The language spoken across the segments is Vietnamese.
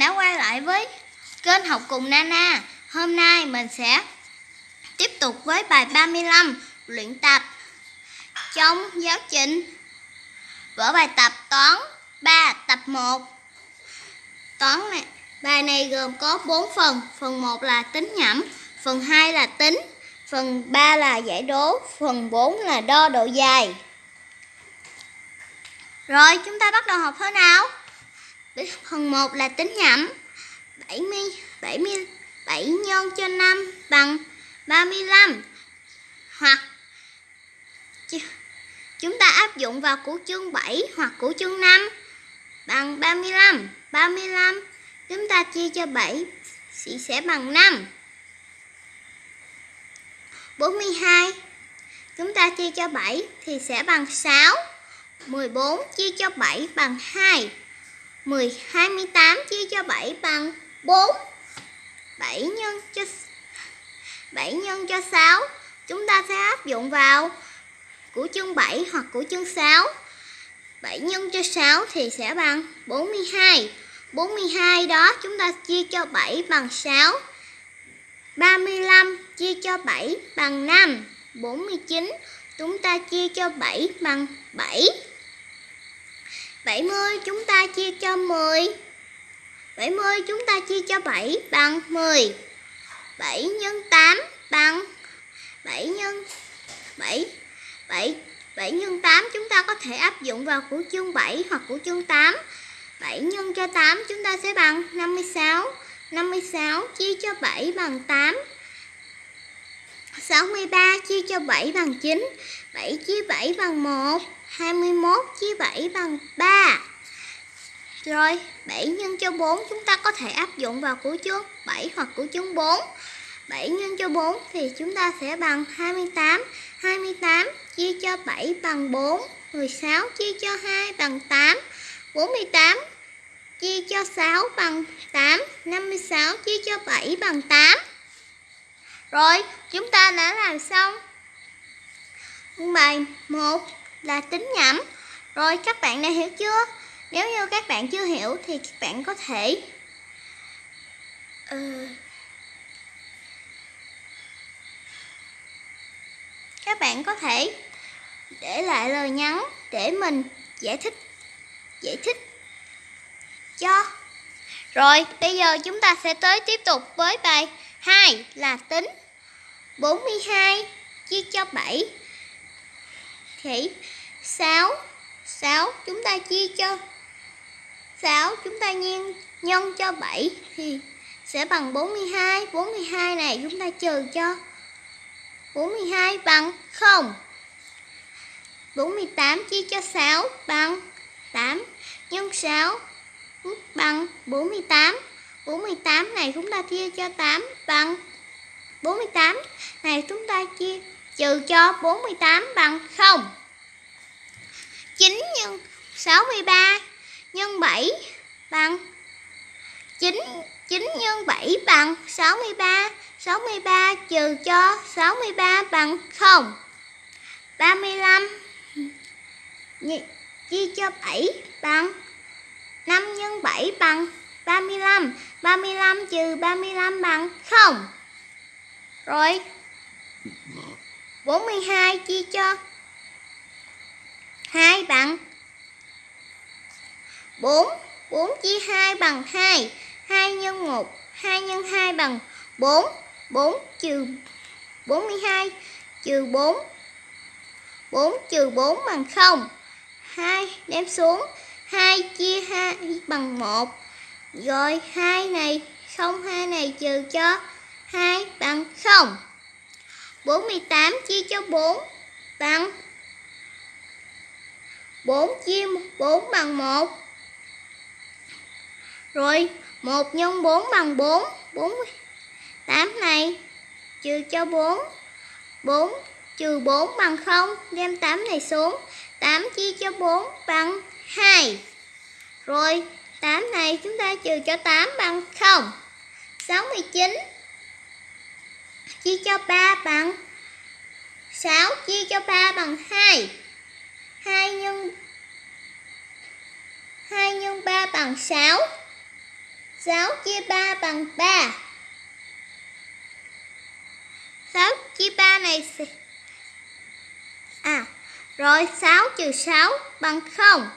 đã quay lại với kênh học cùng Nana. Hôm nay mình sẽ tiếp tục với bài 35 luyện tập trong giáo trình vở bài tập toán 3 tập 1. Toán này bài này gồm có 4 phần. Phần 1 là tính nhẩm, phần 2 là tính, phần 3 là giải đố, phần 4 là đo độ dài. Rồi, chúng ta bắt đầu học thế nào? Phần 1 là tính nhẩm. 70 70 7 nhân cho 5 bằng 35. Hoặc chúng ta áp dụng vào củ chương 7 hoặc củ chương 5 bằng 35. 35 chúng ta chia cho 7 thì sẽ bằng 5. 42 chúng ta chia cho 7 thì sẽ bằng 6. 14 chia cho 7 bằng 2. 10 28 chia cho 7 bằng 4. 7 nhân cho 7 nhân cho 6 chúng ta sẽ áp dụng vào của chương 7 hoặc của chương 6. 7 nhân cho 6 thì sẽ bằng 42. 42 đó chúng ta chia cho 7 bằng 6. 35 chia cho 7 bằng 5. 49 chúng ta chia cho 7 bằng 7. 70 chúng ta chia cho 10. 70 chúng ta chia cho 7 bằng 10. 7 nhân 8 bằng 7 nhân 7 7 7 nhân 8 chúng ta có thể áp dụng vào của chương 7 hoặc của chương 8. 7 nhân cho 8 chúng ta sẽ bằng 56. 56 chia cho 7 bằng 8. 63 chia cho 7 bằng 9. 7 chia 7 bằng 1. 21 chia 7 bằng 3. Rồi, 7 nhân cho 4 chúng ta có thể áp dụng vào củ chương 7 hoặc củ chương 4. 7 nhân cho 4 thì chúng ta sẽ bằng 28. 28 chia cho 7 bằng 4. 16 chia cho 2 bằng 8. 48 chia cho 6 bằng 8. 56 chia cho 7 bằng 8. Rồi, chúng ta đã làm xong bài 1 là tính nhẩm. Rồi các bạn đã hiểu chưa? Nếu như các bạn chưa hiểu thì các bạn có thể ừ. các bạn có thể để lại lời nhắn để mình giải thích giải thích cho. Rồi, bây giờ chúng ta sẽ tới tiếp tục với bài 2 là tính 42 chia cho 7 thì 6 6 chúng ta chia cho 6 chúng ta nhân nhân cho 7 thì sẽ bằng 42. 42 này chúng ta trừ cho 42 bằng 0. 48 chia cho 6 bằng 8 nhân 6 bằng 48. 48 này chúng ta chia cho 8 bằng 48. Này, chúng ta chia trừ cho 48 bằng 0. 9 nhân 63 nhân 7 bằng 9 9 nhân 7 bằng 63 63 trừ cho 63 bằng 0 35 chia cho 7 bằng 5 nhân 7 bằng 35 35 trừ 35 bằng 0 rồi. 42 chia cho 2 bằng 4 4 chia 2 bằng 2 2 nhân 1 2 nhân 2 bằng 4 4 trừ 42 trừ 4 4 trừ 4 bằng 0 2 đem xuống. 2 chia 2 bằng 1 Rồi 2 này 0 2 này trừ cho 2 bằng 0 48 chia cho 4 bằng 4 chia 4 bằng 1 Rồi 1 nhân 4 bằng 4 48 này trừ cho 4 4 trừ 4 bằng 0 Đem 8 này xuống 8 chia cho 4 bằng 2 Rồi 8 này chúng ta trừ cho 8 bằng 0 69 Chia cho 3 bằng 6 chia cho 3 bằng 2 2 nhân 2 nhân 3 bằng 6 6 chia 3 bằng 3 6 chia 3 này. À, rồi 6 trừ 6 bằng 0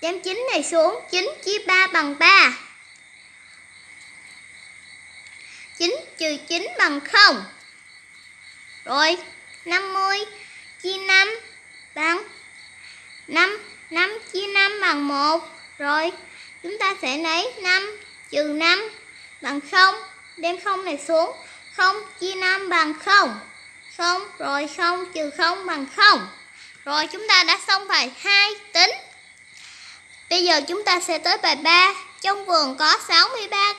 Đem 9 này xuống 9 chia 3 bằng 3 9 trừ 9 bằng 0 rồi 50 chia 5 bằng 5 5 chia 5 bằng 1 Rồi, chúng ta sẽ lấy 5 trừ 5 bằng 0 Đem 0 này xuống. 0 chia 5 bằng 0 0 rồi 0 trừ 0 bằng 0 Rồi, chúng ta đã xong bài 2 tính. Bây giờ chúng ta sẽ tới bài 3 Trong vườn có 63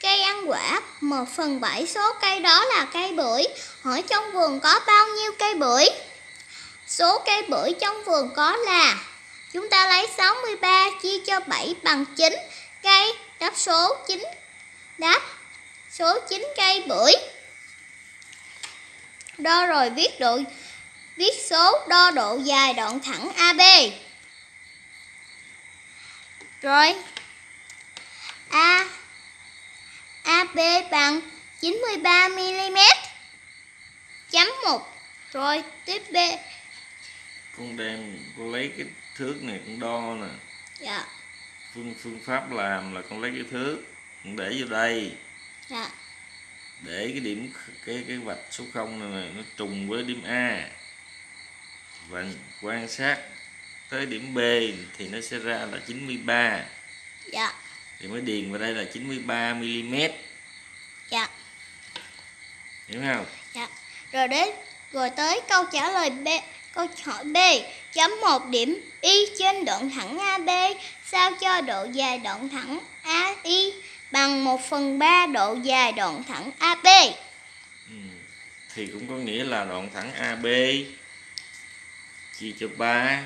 cây ăn quả, một phần bảy số cây đó là cây bưởi Hỏi trong vườn có bao nhiêu cây bưởi Số cây bưởi trong vườn có là, Chúng ta lấy 63 chia cho 7 bằng 9 cây Đáp số 9 Đáp số 9 cây bưởi Đo rồi viết độ, viết số đo độ dài đoạn thẳng AB. Rồi. A AB bằng 93 mm. Chấm 1. Rồi, tiếp B. con đem con lấy cái thước này con đo nè Dạ. phương phương pháp làm là con lấy cái thước con để vô đây Dạ. để cái điểm cái cái vạch số 0 này, này nó trùng với điểm A và quan sát tới điểm B thì nó sẽ ra là 93 Dạ. thì mới điền vào đây là 93 mm. Hiểu không Dạ. Rồi đến rồi tới câu trả lời B. Câu hỏi B. Chấm một điểm Y trên đoạn thẳng AB sao cho độ dài đoạn thẳng AI bằng 1 phần 3 độ dài đoạn thẳng AB. ừ. thì cũng có nghĩa là đoạn thẳng AB chia cho 3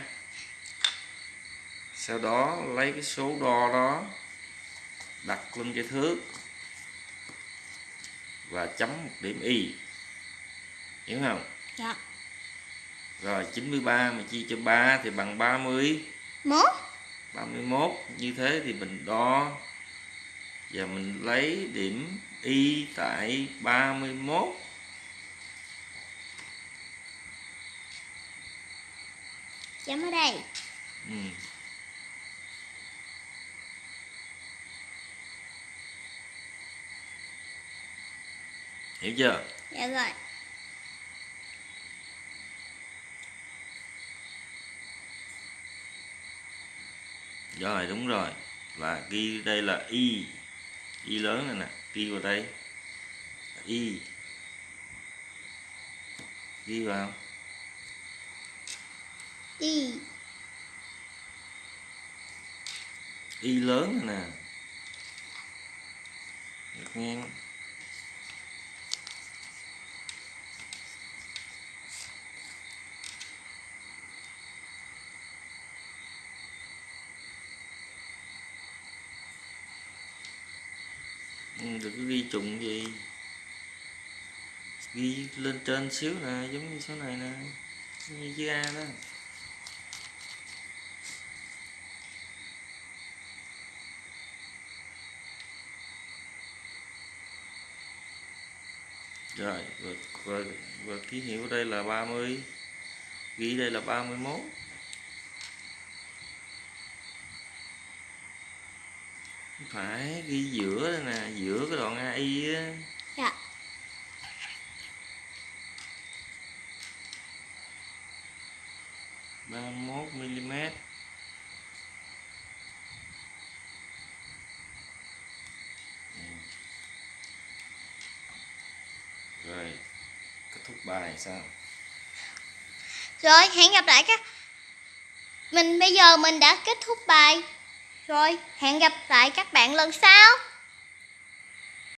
sau đó lấy cái số đo đó đặt lên cái thước và chấm một điểm y hiểu không Dạ. rồi 93 mà chia cho 3 thì bằng 30 Mốt. 31 như thế thì mình đo và mình lấy điểm y tại 31 Chấm ở đây. ừ. Hiểu chưa? Dạ rồi. rồi đúng rồi. Là ghi đây là y. Y lớn này nè. Ghi vào đây. Y. Ghi vào Y. y lớn này nè. Được nghe đừng ghi trùng gì? Ghi lên trên xíu nè giống như số này nè. Như chữ A đó. Rồi và, và, và ký hiệu ở đây là 30 ghi đây là 31 phải ghi giữa đây nè giữa cái đoạn AI á Dạ. ba mốt mm rồi kết thúc bài sao Rồi, hẹn gặp lại các Mình bây giờ mình đã kết thúc bài. Rồi, hẹn gặp lại các bạn lần sau.